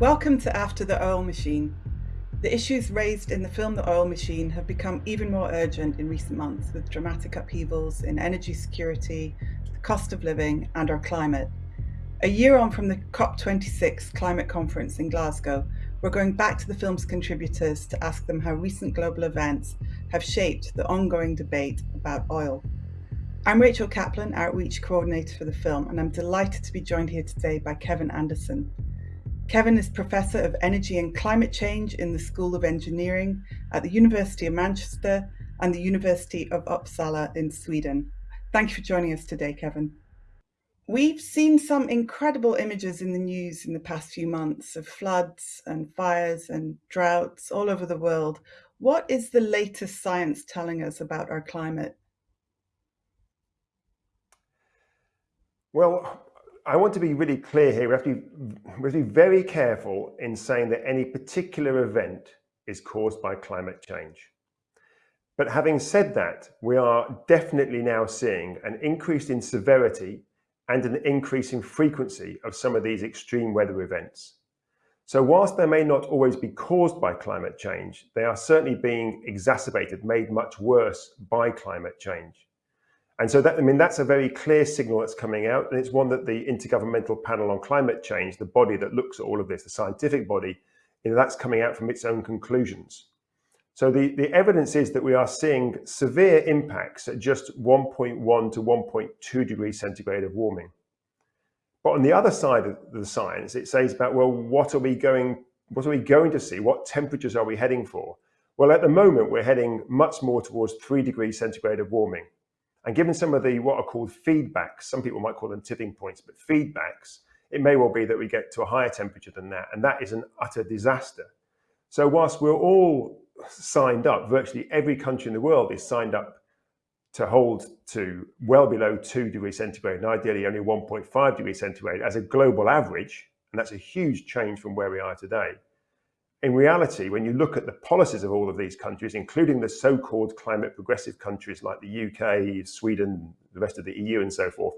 Welcome to After the Oil Machine. The issues raised in the film The Oil Machine have become even more urgent in recent months with dramatic upheavals in energy security, the cost of living, and our climate. A year on from the COP26 climate conference in Glasgow, we're going back to the film's contributors to ask them how recent global events have shaped the ongoing debate about oil. I'm Rachel Kaplan, Outreach Coordinator for the film, and I'm delighted to be joined here today by Kevin Anderson. Kevin is Professor of Energy and Climate Change in the School of Engineering at the University of Manchester and the University of Uppsala in Sweden. Thank you for joining us today, Kevin. We've seen some incredible images in the news in the past few months of floods and fires and droughts all over the world. What is the latest science telling us about our climate? Well, I want to be really clear here. We have, to be, we have to be very careful in saying that any particular event is caused by climate change. But having said that, we are definitely now seeing an increase in severity and an increase in frequency of some of these extreme weather events. So whilst they may not always be caused by climate change, they are certainly being exacerbated, made much worse by climate change. And so that, I mean, that's a very clear signal that's coming out. And it's one that the Intergovernmental Panel on Climate Change, the body that looks at all of this, the scientific body, you know, that's coming out from its own conclusions. So the, the evidence is that we are seeing severe impacts at just 1.1 to 1.2 degrees centigrade of warming. But on the other side of the science, it says about, well, what are we going, what are we going to see? What temperatures are we heading for? Well, at the moment, we're heading much more towards three degrees centigrade of warming. And given some of the what are called feedbacks, some people might call them tipping points, but feedbacks, it may well be that we get to a higher temperature than that. And that is an utter disaster. So whilst we're all signed up, virtually every country in the world is signed up to hold to well below 2 degrees centigrade and ideally only 1.5 degrees centigrade as a global average, and that's a huge change from where we are today in reality, when you look at the policies of all of these countries, including the so-called climate progressive countries like the UK, Sweden, the rest of the EU and so forth,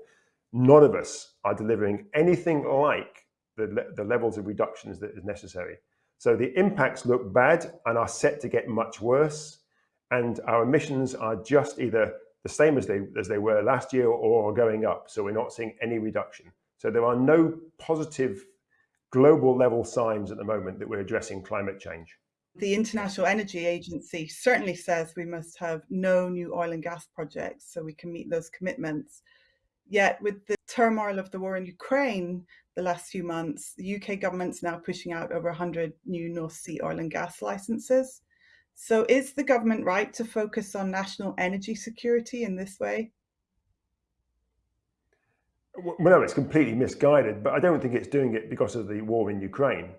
none of us are delivering anything like the, the levels of reductions that is necessary. So the impacts look bad and are set to get much worse. And our emissions are just either the same as they, as they were last year or going up. So we're not seeing any reduction. So there are no positive global level signs at the moment that we're addressing climate change. The International Energy Agency certainly says we must have no new oil and gas projects so we can meet those commitments. Yet with the turmoil of the war in Ukraine the last few months, the UK government's now pushing out over 100 new North Sea oil and gas licenses. So is the government right to focus on national energy security in this way? Well, no, it's completely misguided, but I don't think it's doing it because of the war in Ukraine.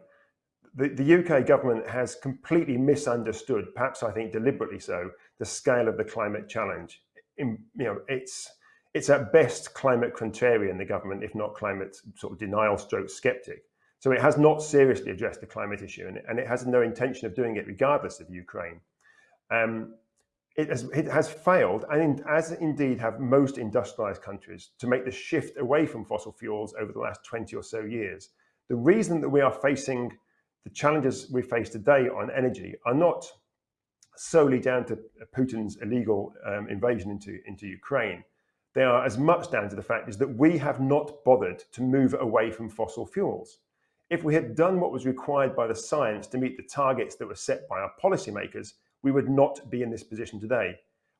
The, the UK government has completely misunderstood, perhaps I think deliberately so, the scale of the climate challenge. In, you know, it's it's at best climate contrarian, the government, if not climate sort of denial stroke skeptic. So it has not seriously addressed the climate issue and, and it has no intention of doing it regardless of Ukraine. Um, it has, it has failed, and as indeed have most industrialized countries, to make the shift away from fossil fuels over the last 20 or so years. The reason that we are facing the challenges we face today on energy are not solely down to Putin's illegal um, invasion into, into Ukraine. They are as much down to the fact is that we have not bothered to move away from fossil fuels. If we had done what was required by the science to meet the targets that were set by our policymakers, we would not be in this position today.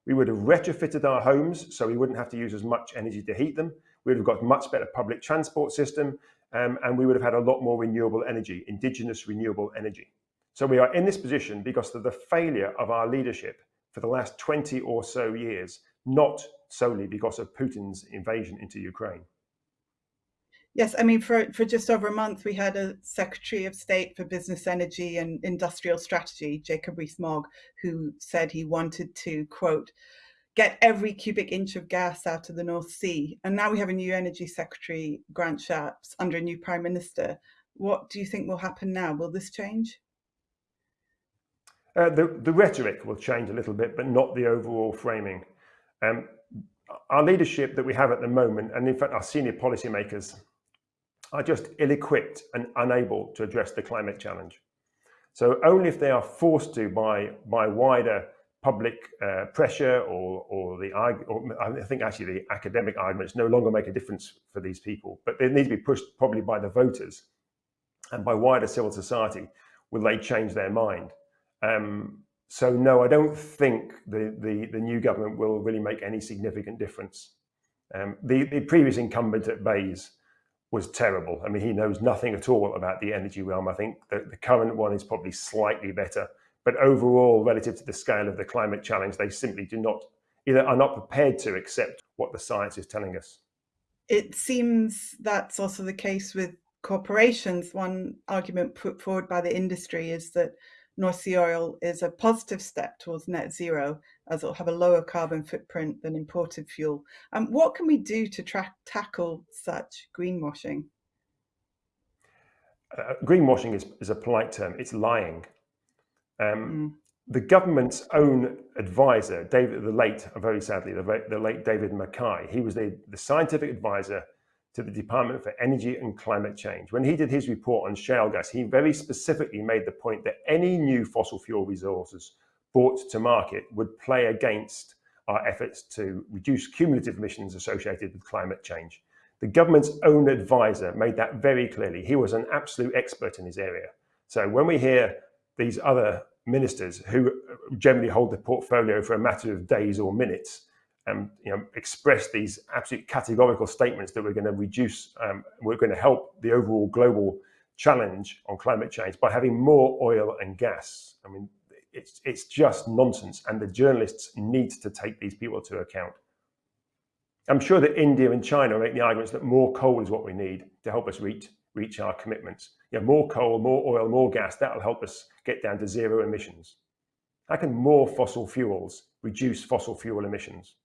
We would have retrofitted our homes so we wouldn't have to use as much energy to heat them. We would have got much better public transport system um, and we would have had a lot more renewable energy, indigenous renewable energy. So we are in this position because of the failure of our leadership for the last 20 or so years, not solely because of Putin's invasion into Ukraine. Yes, I mean, for, for just over a month, we had a Secretary of State for Business, Energy and Industrial Strategy, Jacob Rees-Mogg, who said he wanted to, quote, get every cubic inch of gas out of the North Sea. And now we have a new Energy Secretary, Grant Shapps, under a new Prime Minister. What do you think will happen now? Will this change? Uh, the, the rhetoric will change a little bit, but not the overall framing. Um, our leadership that we have at the moment, and in fact our senior policymakers are just ill-equipped and unable to address the climate challenge. So only if they are forced to by, by wider public uh, pressure or, or the or I think actually the academic arguments no longer make a difference for these people, but they need to be pushed probably by the voters and by wider civil society will they change their mind. Um, so no, I don't think the, the, the, new government will really make any significant difference. Um, the, the previous incumbent at BEIS was terrible. I mean, he knows nothing at all about the energy realm. I think the, the current one is probably slightly better, but overall, relative to the scale of the climate challenge, they simply do not either are not prepared to accept what the science is telling us. It seems that's also the case with corporations. One argument put forward by the industry is that North Sea oil is a positive step towards net zero, as it'll have a lower carbon footprint than imported fuel. And um, what can we do to tackle such greenwashing? Uh, greenwashing is, is a polite term. It's lying. Um, mm. The government's own advisor, David, the late, very sadly, the, the late David Mackay, he was the, the scientific advisor to the Department for Energy and Climate Change. When he did his report on shale gas, he very specifically made the point that any new fossil fuel resources brought to market would play against our efforts to reduce cumulative emissions associated with climate change. The government's own advisor made that very clearly. He was an absolute expert in his area. So when we hear these other ministers who generally hold the portfolio for a matter of days or minutes and you know, express these absolute categorical statements that we're going to reduce, um, we're going to help the overall global challenge on climate change by having more oil and gas. I mean, it's, it's just nonsense. And the journalists need to take these people to account. I'm sure that India and China make the arguments that more coal is what we need to help us reach, reach our commitments. You know, more coal, more oil, more gas, that'll help us get down to zero emissions. How can more fossil fuels reduce fossil fuel emissions?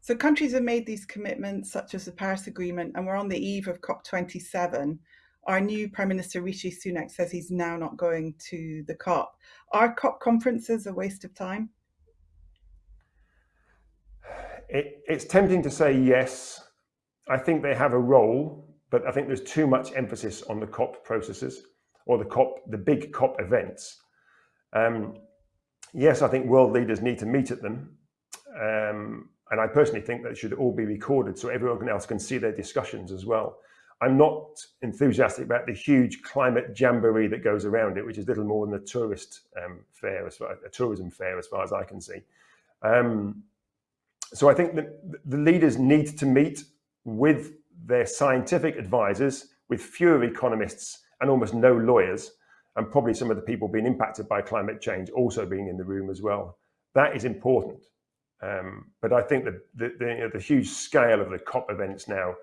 So countries have made these commitments, such as the Paris Agreement, and we're on the eve of COP27. Our new Prime Minister Rishi Sunak says he's now not going to the COP. Are COP conferences a waste of time? It, it's tempting to say yes. I think they have a role, but I think there's too much emphasis on the COP processes or the COP, the big COP events. Um, yes, I think world leaders need to meet at them. Um, and I personally think that should all be recorded so everyone else can see their discussions as well. I'm not enthusiastic about the huge climate jamboree that goes around it, which is little more than a tourist um, fair, as far, a tourism fair, as far as I can see. Um, so I think that the leaders need to meet with their scientific advisors, with fewer economists and almost no lawyers, and probably some of the people being impacted by climate change also being in the room as well. That is important. Um, but I think that the, the, you know, the, huge scale of the COP events now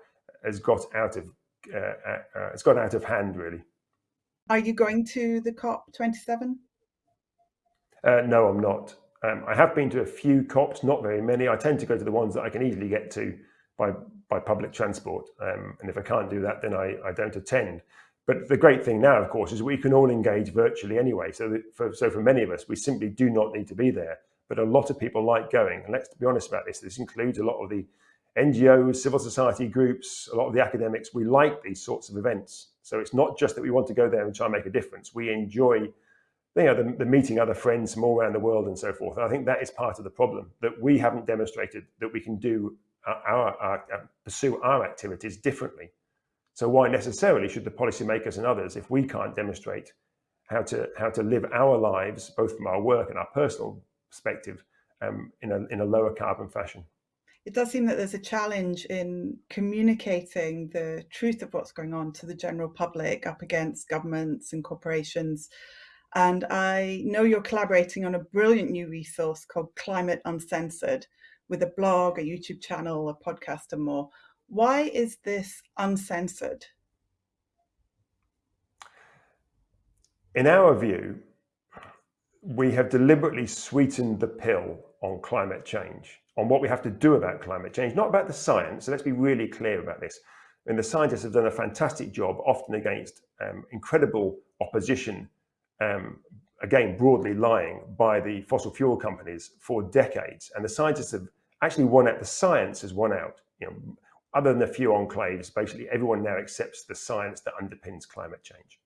has got out of uh, uh, uh, it's got out of hand really. Are you going to the COP 27? Uh, no, I'm not. Um, I have been to a few COPs, not very many. I tend to go to the ones that I can easily get to by by public transport. Um, and if I can't do that, then I, I don't attend. But the great thing now, of course, is we can all engage virtually anyway. So, for, so for many of us, we simply do not need to be there but a lot of people like going. And let's be honest about this, this includes a lot of the NGOs, civil society groups, a lot of the academics. We like these sorts of events. So it's not just that we want to go there and try and make a difference. We enjoy you know, the, the meeting other friends from all around the world and so forth. And I think that is part of the problem, that we haven't demonstrated that we can do our, our, our pursue our activities differently. So why necessarily should the policymakers and others, if we can't demonstrate how to how to live our lives, both from our work and our personal perspective um, in, a, in a lower carbon fashion. It does seem that there's a challenge in communicating the truth of what's going on to the general public up against governments and corporations. And I know you're collaborating on a brilliant new resource called Climate Uncensored with a blog, a YouTube channel, a podcast, and more. Why is this uncensored? In our view, we have deliberately sweetened the pill on climate change, on what we have to do about climate change, not about the science. So let's be really clear about this. And the scientists have done a fantastic job, often against um, incredible opposition, um, again, broadly lying by the fossil fuel companies for decades. And the scientists have actually won out, the science has won out. You know, other than a few enclaves, basically everyone now accepts the science that underpins climate change.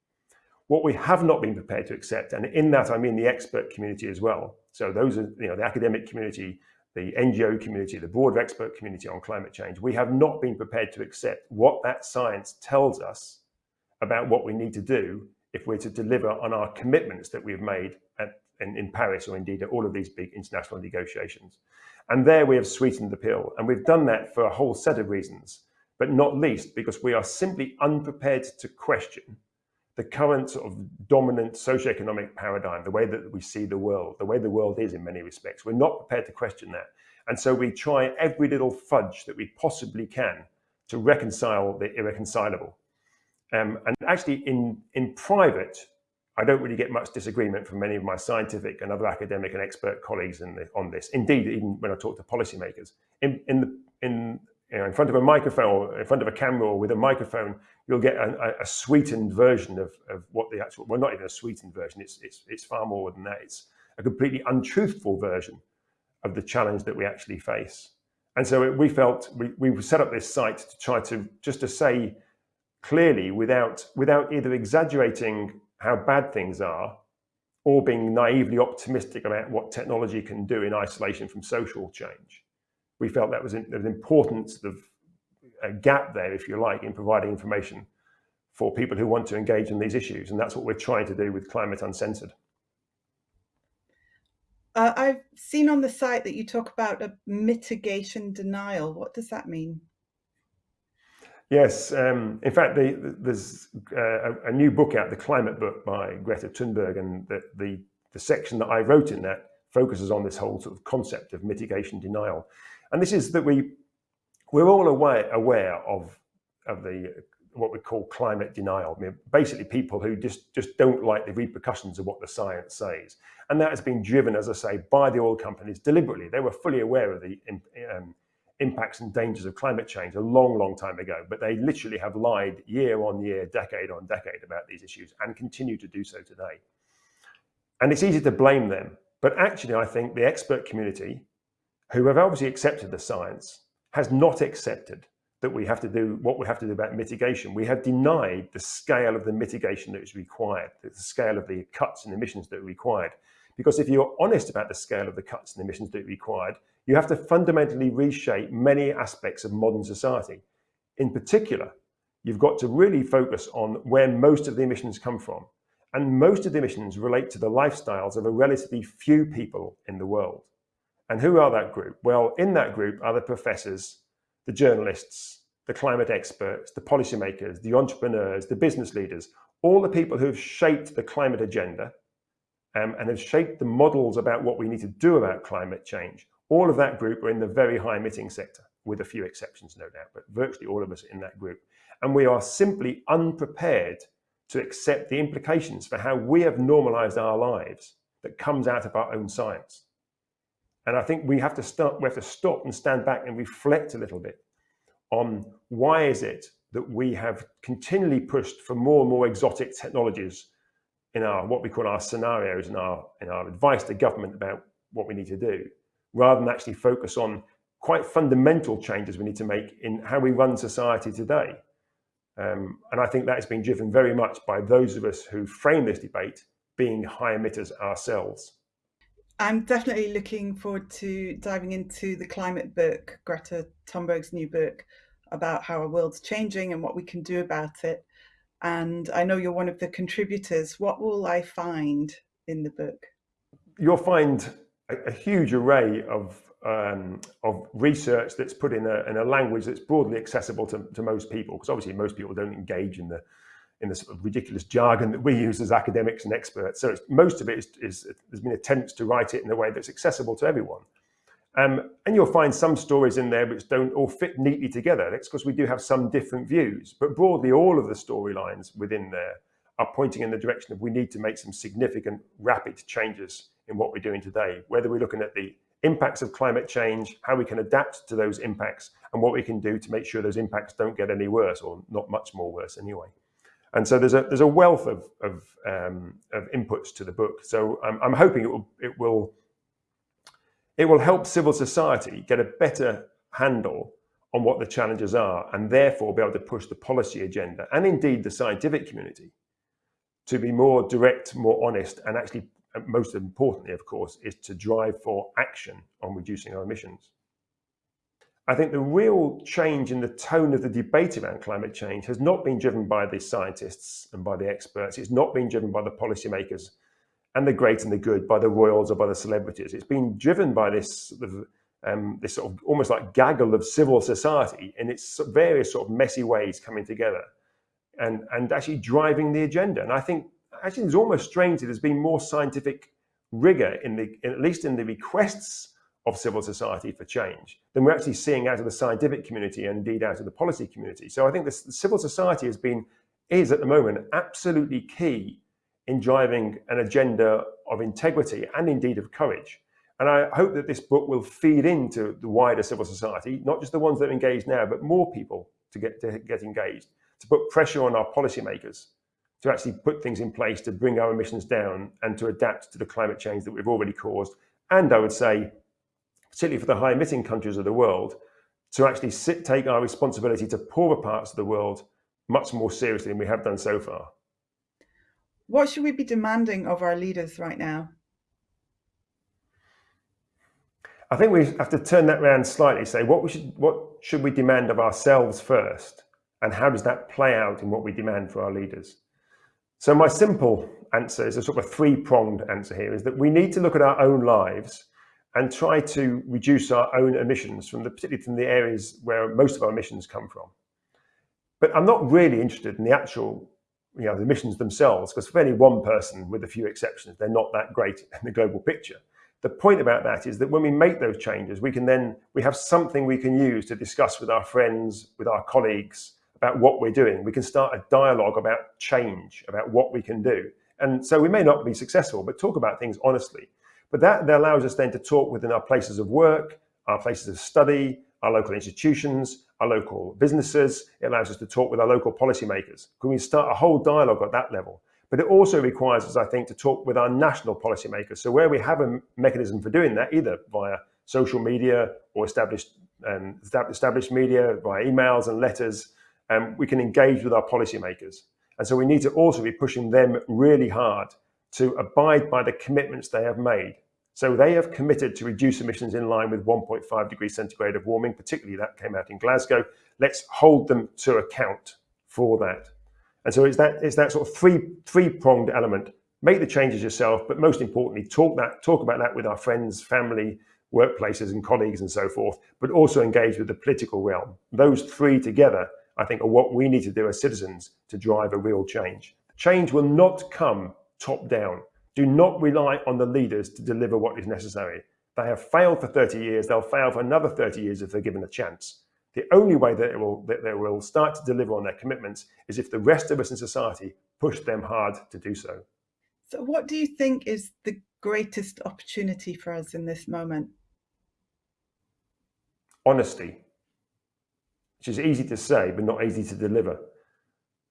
What we have not been prepared to accept, and in that I mean the expert community as well. So those are, you know, the academic community, the NGO community, the broader expert community on climate change. We have not been prepared to accept what that science tells us about what we need to do if we're to deliver on our commitments that we've made at, in, in Paris or indeed at all of these big international negotiations. And there we have sweetened the pill. And we've done that for a whole set of reasons, but not least because we are simply unprepared to question the current sort of dominant socioeconomic paradigm, the way that we see the world, the way the world is in many respects. We're not prepared to question that. And so we try every little fudge that we possibly can to reconcile the irreconcilable. Um, and actually in, in private, I don't really get much disagreement from many of my scientific and other academic and expert colleagues the, on this. Indeed, even when I talk to policymakers, in, in, the, in, you know, in front of a microphone or in front of a camera or with a microphone, you'll get a, a, sweetened version of, of what the actual, well, not even a sweetened version, it's, it's, it's far more than that. It's a completely untruthful version of the challenge that we actually face. And so we felt, we, we set up this site to try to, just to say clearly without, without either exaggerating how bad things are or being naively optimistic about what technology can do in isolation from social change. We felt that was an, important sort of a gap there, if you like, in providing information for people who want to engage in these issues. And that's what we're trying to do with Climate Uncensored. Uh, I've seen on the site that you talk about a mitigation denial. What does that mean? Yes, um, in fact, the, there's uh, a, a, new book out, the Climate Book by Greta Thunberg, and the, the, the section that I wrote in that focuses on this whole sort of concept of mitigation denial. And this is that we we're all aware aware of of the what we call climate denial. I mean, basically, people who just just don't like the repercussions of what the science says, and that has been driven, as I say, by the oil companies deliberately. They were fully aware of the um, impacts and dangers of climate change a long, long time ago, but they literally have lied year on year, decade on decade about these issues and continue to do so today. And it's easy to blame them. But actually, I think the expert community, who have obviously accepted the science, has not accepted that we have to do what we have to do about mitigation. We have denied the scale of the mitigation that is required, the scale of the cuts and emissions that are required. Because if you're honest about the scale of the cuts and emissions that are required, you have to fundamentally reshape many aspects of modern society. In particular, you've got to really focus on where most of the emissions come from. And most of the emissions relate to the lifestyles of a relatively few people in the world. And who are that group? Well, in that group are the professors, the journalists, the climate experts, the policymakers, the entrepreneurs, the business leaders, all the people who have shaped the climate agenda um, and have shaped the models about what we need to do about climate change all of that group are in the very high emitting sector, with a few exceptions, no doubt, but virtually all of us in that group. And we are simply unprepared to accept the implications for how we have normalized our lives that comes out of our own science. And I think we have to start, we have to stop and stand back and reflect a little bit on why is it that we have continually pushed for more and more exotic technologies in our what we call our scenarios and our in our advice to government about what we need to do rather than actually focus on quite fundamental changes we need to make in how we run society today. Um, and I think that has been driven very much by those of us who frame this debate being high emitters ourselves. I'm definitely looking forward to diving into the climate book, Greta Thunberg's new book about how our world's changing and what we can do about it. And I know you're one of the contributors. What will I find in the book? You'll find a, a huge array of um, of research that's put in a, in a language that's broadly accessible to, to most people, because obviously most people don't engage in the in the sort of ridiculous jargon that we use as academics and experts. So most of it is, is, there's been attempts to write it in a way that's accessible to everyone. Um, and you'll find some stories in there which don't all fit neatly together. That's because we do have some different views, but broadly all of the storylines within there are pointing in the direction of we need to make some significant rapid changes in what we're doing today, whether we're looking at the impacts of climate change, how we can adapt to those impacts, and what we can do to make sure those impacts don't get any worse or not much more worse anyway. And so there's a there's a wealth of of, um, of inputs to the book. So I'm, I'm hoping it will it will it will help civil society get a better handle on what the challenges are and therefore be able to push the policy agenda and indeed the scientific community to be more direct, more honest, and actually, most importantly, of course, is to drive for action on reducing our emissions. I think the real change in the tone of the debate around climate change has not been driven by the scientists and by the experts. It's not been driven by the policymakers and the great and the good, by the royals or by the celebrities. It's been driven by this sort of, um, this sort of almost like gaggle of civil society in its various sort of messy ways coming together and, and actually driving the agenda. And I think actually it's almost strange that there's been more scientific rigor in the, in, at least in the requests of civil society for change than we're actually seeing out of the scientific community and indeed out of the policy community. So I think this civil society has been, is at the moment absolutely key in driving an agenda of integrity and indeed of courage. And I hope that this book will feed into the wider civil society, not just the ones that are engaged now, but more people to get to get engaged, to put pressure on our policymakers to actually put things in place to bring our emissions down and to adapt to the climate change that we've already caused. And I would say, particularly for the high emitting countries of the world, to actually sit, take our responsibility to poorer parts of the world much more seriously than we have done so far. What should we be demanding of our leaders right now? I think we have to turn that around slightly, say what we should what should we demand of ourselves first, and how does that play out in what we demand for our leaders? So my simple answer is a sort of a three-pronged answer here, is that we need to look at our own lives and try to reduce our own emissions from the particularly from the areas where most of our emissions come from. But I'm not really interested in the actual you know, the emissions themselves, because for any one person, with a few exceptions, they're not that great in the global picture. The point about that is that when we make those changes, we can then, we have something we can use to discuss with our friends, with our colleagues, about what we're doing. We can start a dialogue about change, about what we can do. And so we may not be successful, but talk about things honestly. But that, that allows us then to talk within our places of work, our places of study, our local institutions, our local businesses. It allows us to talk with our local policymakers. Can we start a whole dialogue at that level? But it also requires us, I think, to talk with our national policymakers. So where we have a mechanism for doing that, either via social media or established um, established media, via emails and letters, um, we can engage with our policymakers. And so we need to also be pushing them really hard to abide by the commitments they have made. So they have committed to reduce emissions in line with 1.5 degrees centigrade of warming, particularly that came out in Glasgow. Let's hold them to account for that. And so it's that, it's that sort of three, three-pronged element. Make the changes yourself, but most importantly, talk, that, talk about that with our friends, family, workplaces and colleagues and so forth, but also engage with the political realm. Those three together I think, are what we need to do as citizens to drive a real change. Change will not come top down. Do not rely on the leaders to deliver what is necessary. They have failed for 30 years. They'll fail for another 30 years if they're given a chance. The only way that, will, that they will start to deliver on their commitments is if the rest of us in society push them hard to do so. So what do you think is the greatest opportunity for us in this moment? Honesty which is easy to say, but not easy to deliver.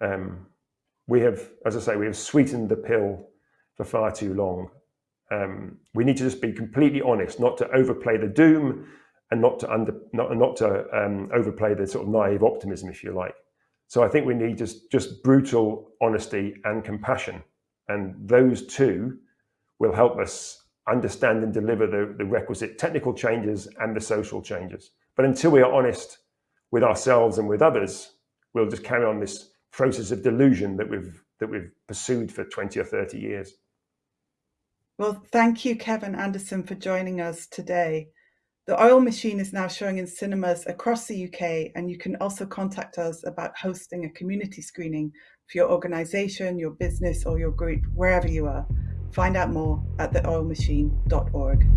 Um, we have, as I say, we have sweetened the pill for far too long. Um, we need to just be completely honest, not to overplay the doom and not to under, not, not to um, overplay the sort of naive optimism, if you like. So I think we need just, just brutal honesty and compassion. And those two will help us understand and deliver the, the requisite technical changes and the social changes. But until we are honest with ourselves and with others, we'll just carry on this process of delusion that we've that we've pursued for 20 or 30 years. Well, thank you, Kevin Anderson, for joining us today. The Oil Machine is now showing in cinemas across the UK, and you can also contact us about hosting a community screening for your organisation, your business, or your group, wherever you are. Find out more at theoilmachine.org.